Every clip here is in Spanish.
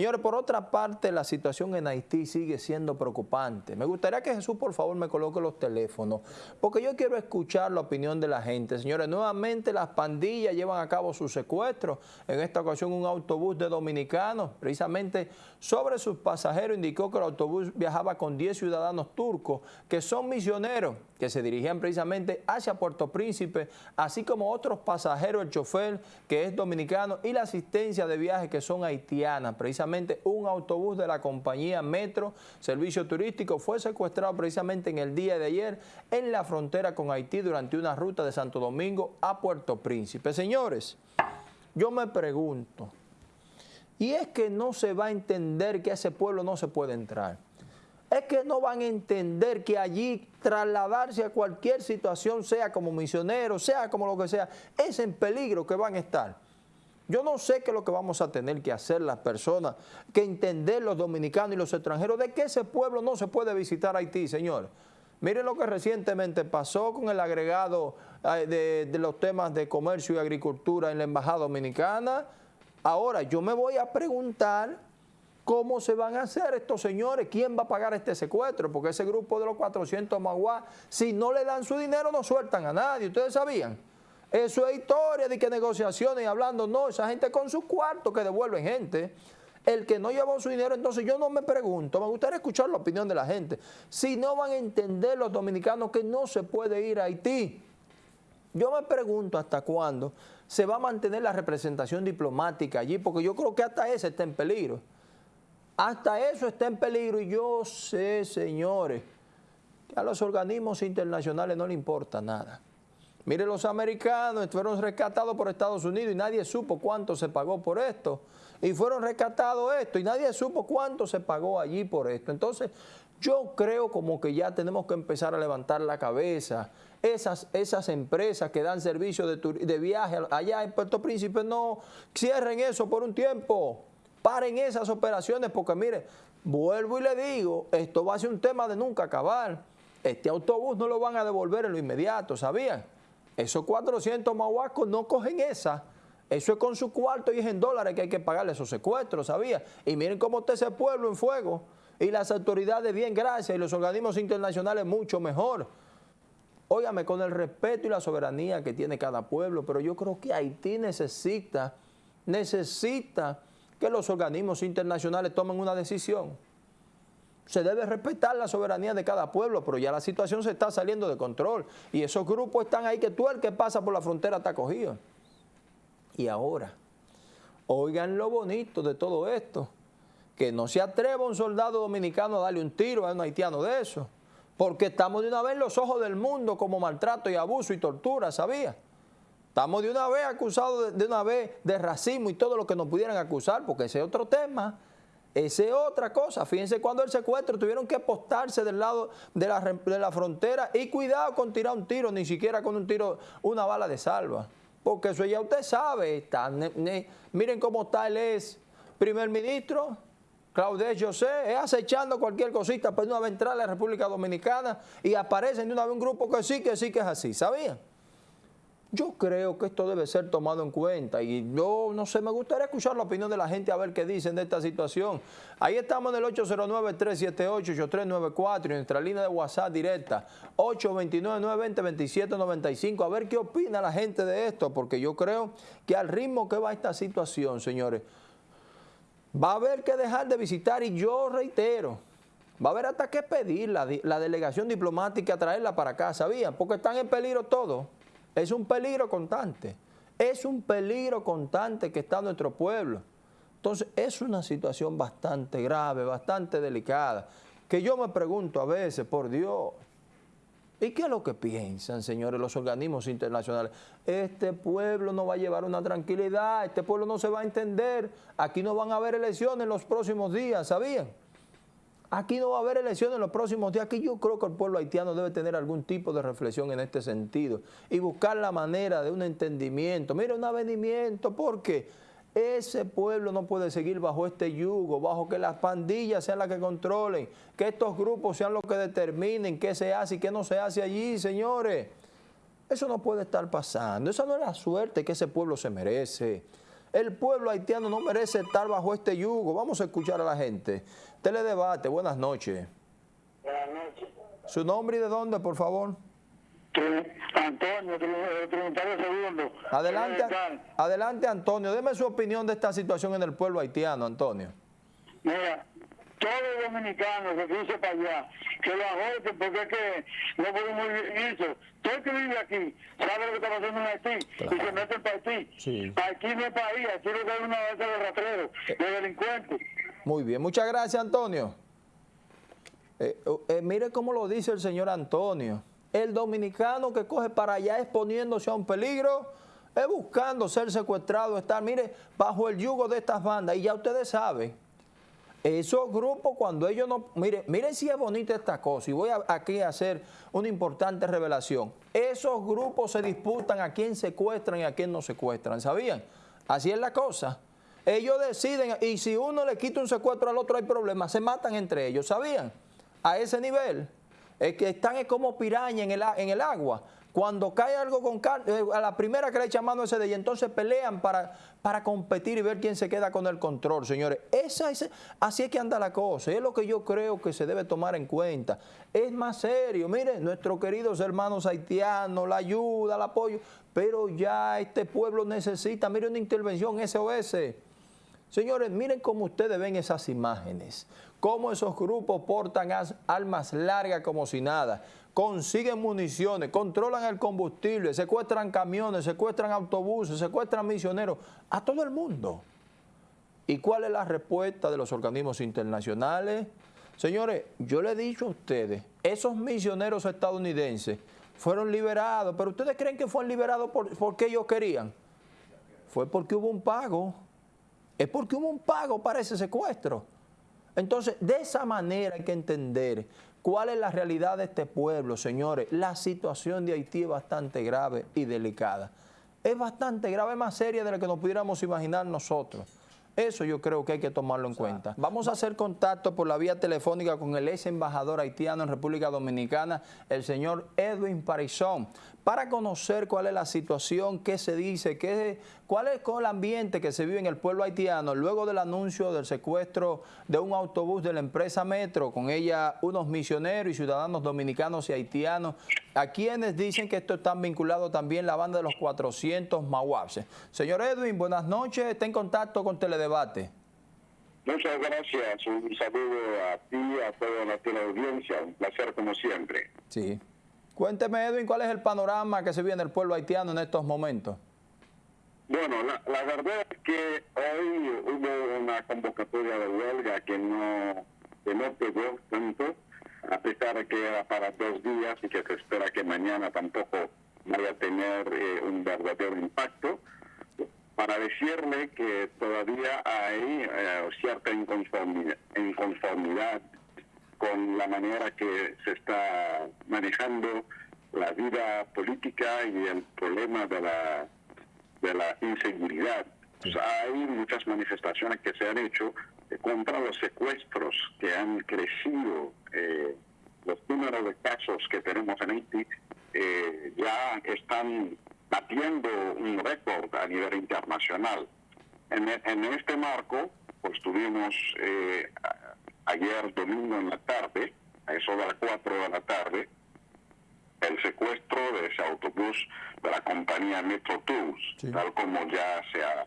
Señores, por otra parte, la situación en Haití sigue siendo preocupante. Me gustaría que Jesús, por favor, me coloque los teléfonos, porque yo quiero escuchar la opinión de la gente. Señores, nuevamente las pandillas llevan a cabo sus secuestros. En esta ocasión, un autobús de dominicanos, precisamente sobre sus pasajeros, indicó que el autobús viajaba con 10 ciudadanos turcos, que son misioneros, que se dirigían precisamente hacia Puerto Príncipe, así como otros pasajeros, el chofer, que es dominicano, y la asistencia de viaje, que son haitianas, precisamente un autobús de la compañía Metro Servicio Turístico fue secuestrado precisamente en el día de ayer en la frontera con Haití durante una ruta de Santo Domingo a Puerto Príncipe. Señores, yo me pregunto, y es que no se va a entender que a ese pueblo no se puede entrar. Es que no van a entender que allí trasladarse a cualquier situación, sea como misionero, sea como lo que sea, es en peligro que van a estar. Yo no sé qué es lo que vamos a tener que hacer las personas, que entender los dominicanos y los extranjeros, de que ese pueblo no se puede visitar Haití, señor. Miren lo que recientemente pasó con el agregado de, de, los temas de comercio y agricultura en la Embajada Dominicana. Ahora, yo me voy a preguntar cómo se van a hacer estos señores, quién va a pagar este secuestro, porque ese grupo de los 400 maguá, si no le dan su dinero, no sueltan a nadie. ¿Ustedes sabían? Eso es historia de que negociaciones y hablando, no, esa gente con sus cuartos que devuelven gente. El que no llevó su dinero, entonces yo no me pregunto, me gustaría escuchar la opinión de la gente. Si no van a entender los dominicanos que no se puede ir a Haití, yo me pregunto hasta cuándo se va a mantener la representación diplomática allí, porque yo creo que hasta eso está en peligro. Hasta eso está en peligro y yo sé, señores, que a los organismos internacionales no le importa nada. Mire, los americanos fueron rescatados por Estados Unidos y nadie supo cuánto se pagó por esto. Y fueron rescatados esto y nadie supo cuánto se pagó allí por esto. Entonces, yo creo como que ya tenemos que empezar a levantar la cabeza. Esas, esas empresas que dan servicio de, de viaje allá en Puerto Príncipe, no cierren eso por un tiempo. Paren esas operaciones porque, mire, vuelvo y le digo, esto va a ser un tema de nunca acabar. Este autobús no lo van a devolver en lo inmediato, ¿sabían? Esos 400 mahuacos no cogen esa. Eso es con su cuarto y es en dólares que hay que pagarle esos secuestros, ¿sabía? Y miren cómo está ese pueblo en fuego. Y las autoridades bien, gracias, y los organismos internacionales mucho mejor. Óigame, con el respeto y la soberanía que tiene cada pueblo, pero yo creo que Haití necesita, necesita que los organismos internacionales tomen una decisión se debe respetar la soberanía de cada pueblo, pero ya la situación se está saliendo de control y esos grupos están ahí que tú el que pasa por la frontera está cogido. Y ahora, oigan lo bonito de todo esto, que no se atreva un soldado dominicano a darle un tiro a un haitiano de eso, porque estamos de una vez en los ojos del mundo como maltrato y abuso y tortura, ¿sabía? Estamos de una vez acusados de, una vez de racismo y todo lo que nos pudieran acusar, porque ese es otro tema esa es otra cosa. Fíjense cuando el secuestro tuvieron que apostarse del lado de la, de la, frontera y cuidado con tirar un tiro, ni siquiera con un tiro, una bala de salva. Porque eso ya usted sabe. Miren cómo está él es primer ministro, Claude José, es acechando cualquier cosita para una vez entrar a la República Dominicana y aparecen de una vez un grupo que sí, que sí, que es así. ¿Sabían? Yo creo que esto debe ser tomado en cuenta y yo no sé, me gustaría escuchar la opinión de la gente a ver qué dicen de esta situación. Ahí estamos en el 809-378-8394 y nuestra línea de WhatsApp directa 829-920-2795 a ver qué opina la gente de esto porque yo creo que al ritmo que va esta situación, señores, va a haber que dejar de visitar y yo reitero, va a haber hasta que pedir la, delegación diplomática, traerla para acá, ¿sabían? Porque están en peligro todos. Es un peligro constante. Es un peligro constante que está nuestro pueblo. Entonces, es una situación bastante grave, bastante delicada, que yo me pregunto a veces, por Dios, ¿y qué es lo que piensan, señores, los organismos internacionales? Este pueblo no va a llevar una tranquilidad, este pueblo no se va a entender, aquí no van a haber elecciones en los próximos días, ¿sabían? Aquí no va a haber elecciones en los próximos días. Aquí yo creo que el pueblo haitiano debe tener algún tipo de reflexión en este sentido y buscar la manera de un entendimiento. Mira, un avenimiento, porque ese pueblo no puede seguir bajo este yugo, bajo que las pandillas sean las que controlen, que estos grupos sean los que determinen qué se hace y qué no se hace allí, señores. Eso no puede estar pasando. Esa no es la suerte que ese pueblo se merece. El pueblo haitiano no merece estar bajo este yugo. Vamos a escuchar a la gente. Teledebate, buenas noches. Buenas noches. ¿Su nombre y de dónde, por favor? Antonio, Trinitario Segundo. Adelante, adelante, Antonio. Deme su opinión de esta situación en el pueblo haitiano, Antonio. Mira, todos los dominicanos que dice para allá, que lo agoten porque es que no podemos vivir eso. Todo el que vive aquí sabe lo que está pasando en Haití y se mete para Haití. Sí. Aquí no es país, aquí lo que hay una vez de rastreros, de delincuentes. Muy bien, muchas gracias, Antonio. Eh, eh, mire cómo lo dice el señor Antonio. El dominicano que coge para allá exponiéndose a un peligro, es buscando ser secuestrado, estar, mire, bajo el yugo de estas bandas. Y ya ustedes saben, esos grupos cuando ellos no... Mire, miren si es bonita esta cosa y voy aquí a hacer una importante revelación. Esos grupos se disputan a quién secuestran y a quién no secuestran, ¿sabían? Así es la cosa. Ellos deciden y si uno le quita un secuestro al otro hay problemas, se matan entre ellos, ¿sabían? A ese nivel. Es que están como piraña en el, en el agua. Cuando cae algo con carne, eh, a la primera que le echa mano ese de ella, entonces pelean para, para competir y ver quién se queda con el control, señores. Esa, así es que anda la cosa, es lo que yo creo que se debe tomar en cuenta. Es más serio, miren, nuestros queridos hermanos haitianos, la ayuda, el apoyo, pero ya este pueblo necesita, miren una intervención SOS. Señores, miren cómo ustedes ven esas imágenes, cómo esos grupos portan armas largas como si nada consiguen municiones, controlan el combustible, secuestran camiones, secuestran autobuses, secuestran misioneros, a todo el mundo. ¿Y cuál es la respuesta de los organismos internacionales? Señores, yo le he dicho a ustedes, esos misioneros estadounidenses fueron liberados, pero ustedes creen que fueron liberados por, porque ellos querían. Fue porque hubo un pago. Es porque hubo un pago para ese secuestro. Entonces, de esa manera hay que entender ¿Cuál es la realidad de este pueblo, señores? La situación de Haití es bastante grave y delicada. Es bastante grave, más seria de lo que nos pudiéramos imaginar nosotros. Eso yo creo que hay que tomarlo en cuenta. Vamos a hacer contacto por la vía telefónica con el ex embajador haitiano en República Dominicana, el señor Edwin Parizón, para conocer cuál es la situación, qué se dice, qué, cuál es el ambiente que se vive en el pueblo haitiano luego del anuncio del secuestro de un autobús de la empresa Metro, con ella unos misioneros y ciudadanos dominicanos y haitianos, a quienes dicen que esto está vinculado también la banda de los 400 Mahuapses. Señor Edwin, buenas noches, está en contacto con Teledebate. Muchas gracias, un saludo a ti, a toda la audiencia, un placer como siempre. Sí. Cuénteme, Edwin, ¿cuál es el panorama que se vive en el pueblo haitiano en estos momentos? Bueno, la, verdad es que hoy hubo una convocatoria de huelga que no, que no pegó tanto, a pesar de que era para dos días y que se espera que mañana tampoco vaya a tener eh, un verdadero impacto, para decirle que todavía hay eh, cierta inconformidad con la manera que se está manejando la vida política y el problema de la, de la inseguridad. hay muchas manifestaciones que se han hecho contra los secuestros que han crecido. Eh, los números de casos que tenemos en Haití eh, ya están batiendo un récord a nivel internacional. En, en este marco, pues tuvimos eh, ayer domingo en la tarde, a eso de las 4 de la tarde, el secuestro de ese autobús de la compañía Metro Tours, tal como ya se ha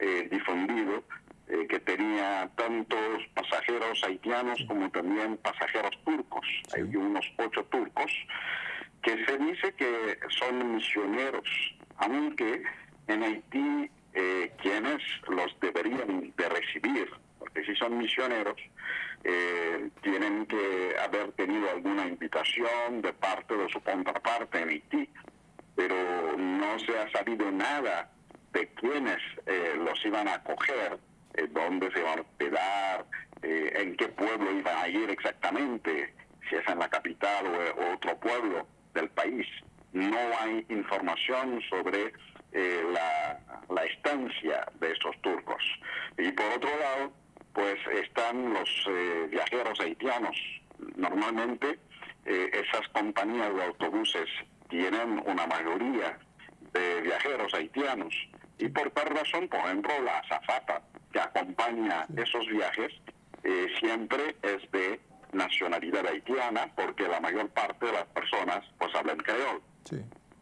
eh, difundido, eh, que tenía tantos pasajeros haitianos como también pasajeros turcos. Hay unos ocho turcos que se dice que son misioneros, aunque en Haití eh, quienes los deberían de recibir, porque si son misioneros, eh, tienen que haber tenido alguna invitación de parte de su contraparte en Haití, pero no se ha sabido nada de quiénes eh, los iban a acoger, eh, dónde se iban a hospedar, en qué pueblo iban a ir exactamente, si es en la capital o, otro pueblo del país. No hay información sobre la, la estancia de estos turcos. Y por otro lado, pues están los eh, viajeros haitianos. Normalmente eh, esas compañías de autobuses tienen una mayoría de viajeros haitianos Y por tal razón, por ejemplo, la azafata que acompaña esos viajes eh, siempre es de nacionalidad haitiana porque la mayor parte de las personas pues hablan creol.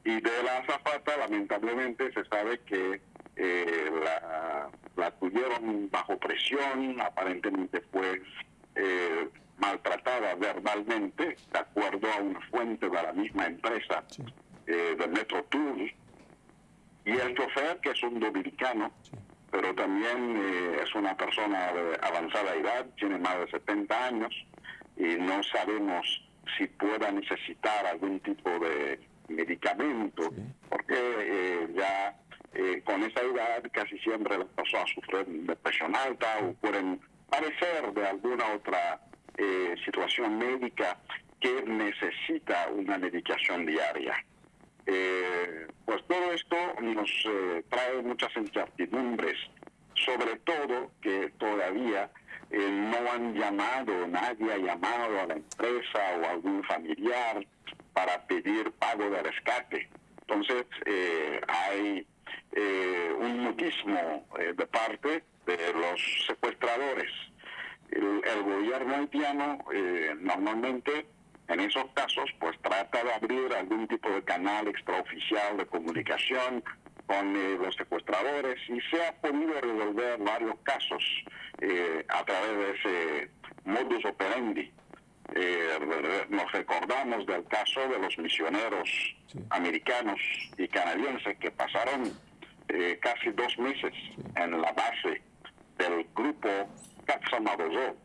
Y de la azafata, lamentablemente, se sabe que la, la, tuvieron bajo presión, aparentemente fue eh, maltratada verbalmente, de acuerdo a una fuente de la misma empresa eh, del Metro Tour. Y el chofer, que es un dominicano, pero también eh, es una persona de avanzada edad, tiene más de 70 años, y no sabemos si pueda necesitar algún tipo de medicamento, eh, con esa edad casi siempre las personas sufren depresión alta o pueden padecer de alguna otra eh, situación médica que necesita una medicación diaria. pues todo esto nos trae muchas incertidumbres, sobre todo que todavía no han llamado, nadie ha llamado a la empresa o a algún familiar para pedir pago de rescate. Entonces, eh, hay eh, un mutismo eh, de parte de los secuestradores. El, gobierno haitiano normalmente en esos casos pues trata de abrir algún tipo de canal extraoficial de comunicación con los secuestradores y se ha podido resolver varios casos a través de ese modus operandi. Eh, nos recordamos del caso de los misioneros americanos y canadienses que pasaron eh, casi dos meses en la base del grupo Katsamarozo,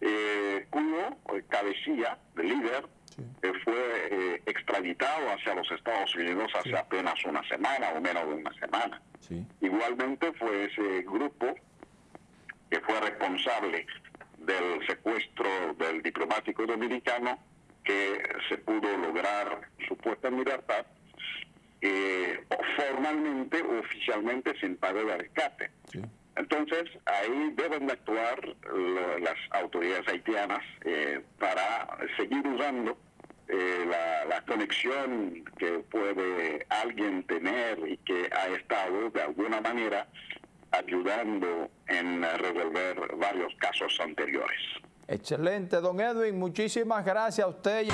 eh, cuyo cabecilla, el líder, fue extraditado hacia los Estados Unidos hace apenas una semana o menos de una semana. Igualmente fue ese grupo que fue responsable del secuestro del diplomático dominicano que se pudo lograr supuesta libertad eh, formalmente oficialmente sin pago de rescate. Entonces, ahí deben de actuar las autoridades haitianas eh, para seguir usando eh, la, la, conexión que puede alguien tener y que ha estado de alguna manera ayudando en resolver varios casos anteriores. Excelente, don Edwin. Muchísimas gracias a usted.